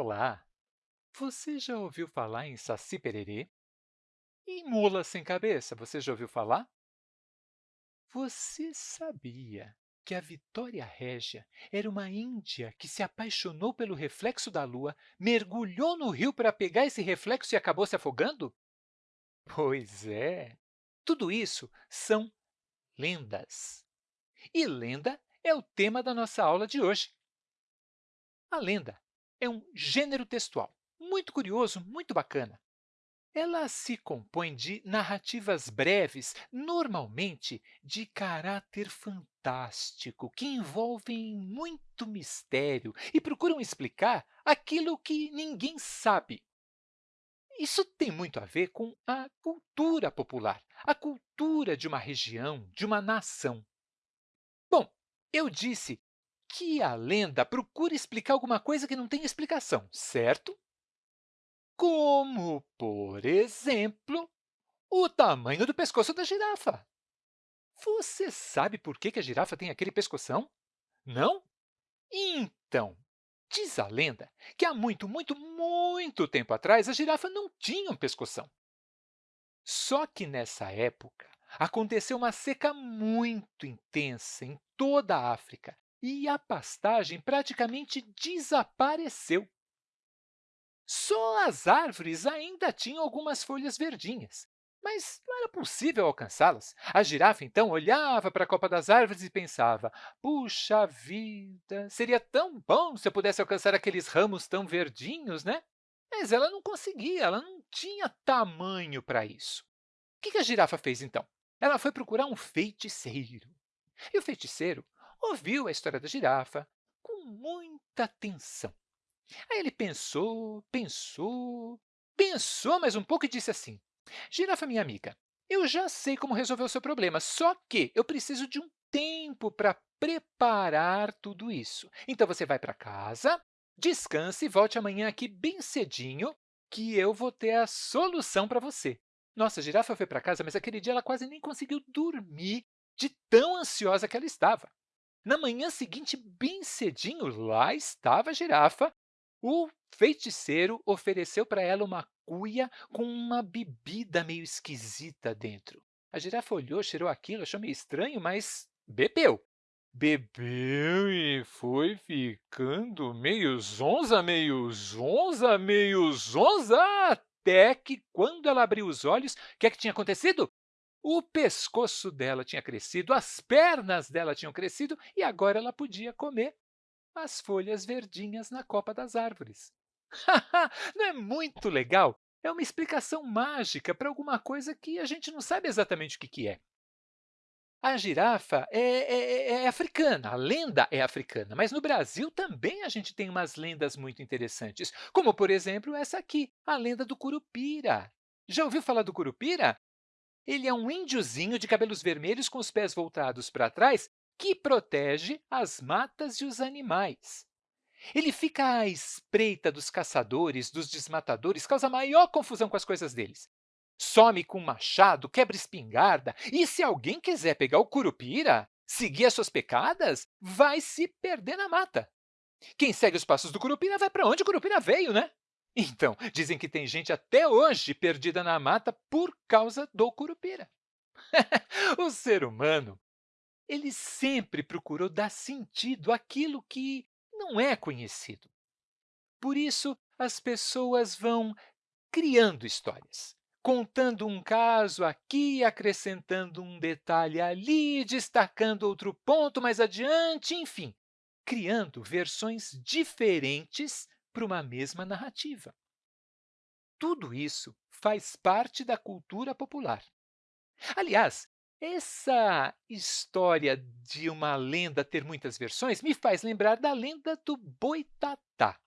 Olá! Você já ouviu falar em Saci-Pererê? E mula sem cabeça, você já ouviu falar? Você sabia que a Vitória Régia era uma índia que se apaixonou pelo reflexo da lua, mergulhou no rio para pegar esse reflexo e acabou se afogando? Pois é! Tudo isso são lendas. E lenda é o tema da nossa aula de hoje. A lenda é um gênero textual muito curioso, muito bacana. Ela se compõe de narrativas breves, normalmente de caráter fantástico, que envolvem muito mistério e procuram explicar aquilo que ninguém sabe. Isso tem muito a ver com a cultura popular, a cultura de uma região, de uma nação. Bom, eu disse que a lenda procura explicar alguma coisa que não tem explicação, certo? Como, por exemplo, o tamanho do pescoço da girafa. Você sabe por que a girafa tem aquele pescoção? Não? Então, diz a lenda que há muito, muito, muito tempo atrás a girafa não tinha um pescoção. Só que nessa época aconteceu uma seca muito intensa em toda a África e a pastagem praticamente desapareceu. Só as árvores ainda tinham algumas folhas verdinhas, mas não era possível alcançá-las. A girafa, então, olhava para a copa das árvores e pensava, puxa vida, seria tão bom se eu pudesse alcançar aqueles ramos tão verdinhos, né? Mas ela não conseguia, ela não tinha tamanho para isso. O que a girafa fez, então? Ela foi procurar um feiticeiro. E o feiticeiro ouviu a história da girafa com muita atenção. Aí ele pensou, pensou, pensou mais um pouco e disse assim, Girafa, minha amiga, eu já sei como resolver o seu problema, só que eu preciso de um tempo para preparar tudo isso. Então, você vai para casa, descanse e volte amanhã aqui bem cedinho, que eu vou ter a solução para você. Nossa, a girafa foi para casa, mas aquele dia ela quase nem conseguiu dormir de tão ansiosa que ela estava. Na manhã seguinte, bem cedinho, lá estava a girafa o feiticeiro ofereceu para ela uma cuia com uma bebida meio esquisita dentro. A girafa olhou, cheirou aquilo, achou meio estranho, mas bebeu. Bebeu e foi ficando meio zonza, meio zonza, meio zonza, até que, quando ela abriu os olhos, o que é que tinha acontecido? O pescoço dela tinha crescido, as pernas dela tinham crescido e agora ela podia comer as folhas verdinhas na copa das árvores. não é muito legal? É uma explicação mágica para alguma coisa que a gente não sabe exatamente o que, é. A girafa é, é, é, africana, a lenda é africana, mas no Brasil também a gente tem umas lendas muito interessantes, como, por exemplo, essa aqui, a lenda do Curupira. Já ouviu falar do Curupira? Ele é um índiozinho de cabelos vermelhos com os pés voltados para trás que protege as matas e os animais. Ele fica à espreita dos caçadores, dos desmatadores, causa maior confusão com as coisas deles. Some com machado, quebra espingarda, e se alguém quiser pegar o curupira, seguir as suas pecadas, vai se perder na mata. Quem segue os passos do curupira vai para onde o curupira veio, né? Então, dizem que tem gente até hoje perdida na mata por causa do curupira. o ser humano ele sempre procurou dar sentido àquilo que não é conhecido. Por isso, as pessoas vão criando histórias, contando um caso aqui, acrescentando um detalhe ali, destacando outro ponto mais adiante, enfim, criando versões diferentes para uma mesma narrativa. Tudo isso faz parte da cultura popular. Aliás, essa história de uma lenda ter muitas versões me faz lembrar da lenda do Boitatá.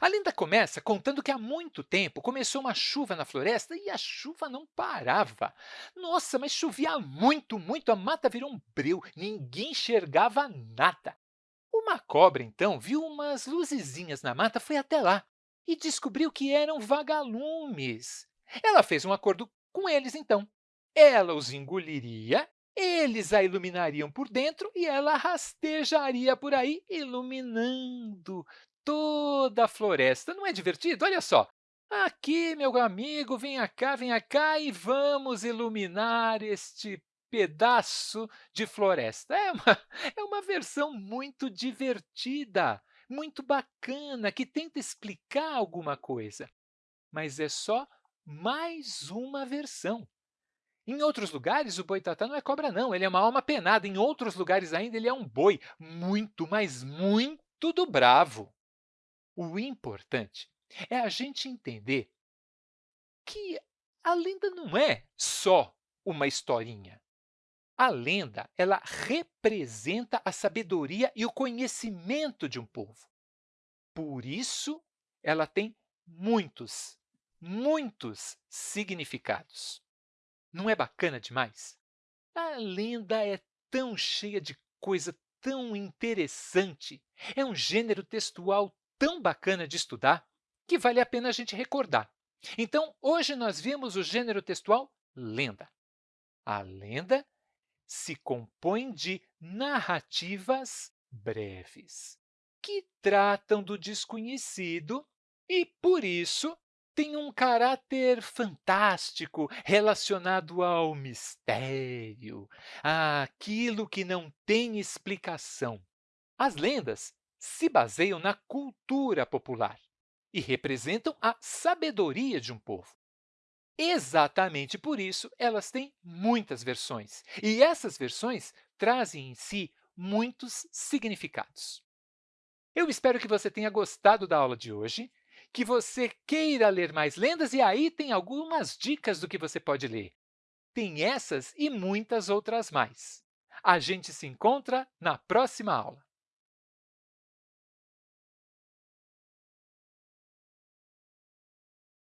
A lenda começa contando que há muito tempo começou uma chuva na floresta e a chuva não parava. Nossa, mas chovia muito, muito, a mata virou um breu, ninguém enxergava nada. Uma cobra, então, viu umas luzezinhas na mata, foi até lá e descobriu que eram vagalumes. Ela fez um acordo com eles, então. Ela os engoliria, eles a iluminariam por dentro e ela rastejaria por aí, iluminando toda a floresta. Não é divertido? Olha só! Aqui, meu amigo, venha cá, venha cá e vamos iluminar este pedaço de floresta. É uma, é uma versão muito divertida, muito bacana, que tenta explicar alguma coisa, mas é só mais uma versão. Em outros lugares, o boitatá não é cobra, não. Ele é uma alma penada. Em outros lugares ainda, ele é um boi muito, mas muito do bravo. O importante é a gente entender que a lenda não é só uma historinha. A lenda ela representa a sabedoria e o conhecimento de um povo. Por isso, ela tem muitos, muitos significados. Não é bacana demais? A lenda é tão cheia de coisa tão interessante, é um gênero textual tão bacana de estudar, que vale a pena a gente recordar. Então, hoje nós vimos o gênero textual lenda. A lenda se compõe de narrativas breves, que tratam do desconhecido e, por isso, tem um caráter fantástico relacionado ao mistério, àquilo que não tem explicação. As lendas se baseiam na cultura popular e representam a sabedoria de um povo. Exatamente por isso, elas têm muitas versões, e essas versões trazem em si muitos significados. Eu espero que você tenha gostado da aula de hoje que você queira ler mais lendas, e aí tem algumas dicas do que você pode ler. Tem essas e muitas outras mais. A gente se encontra na próxima aula.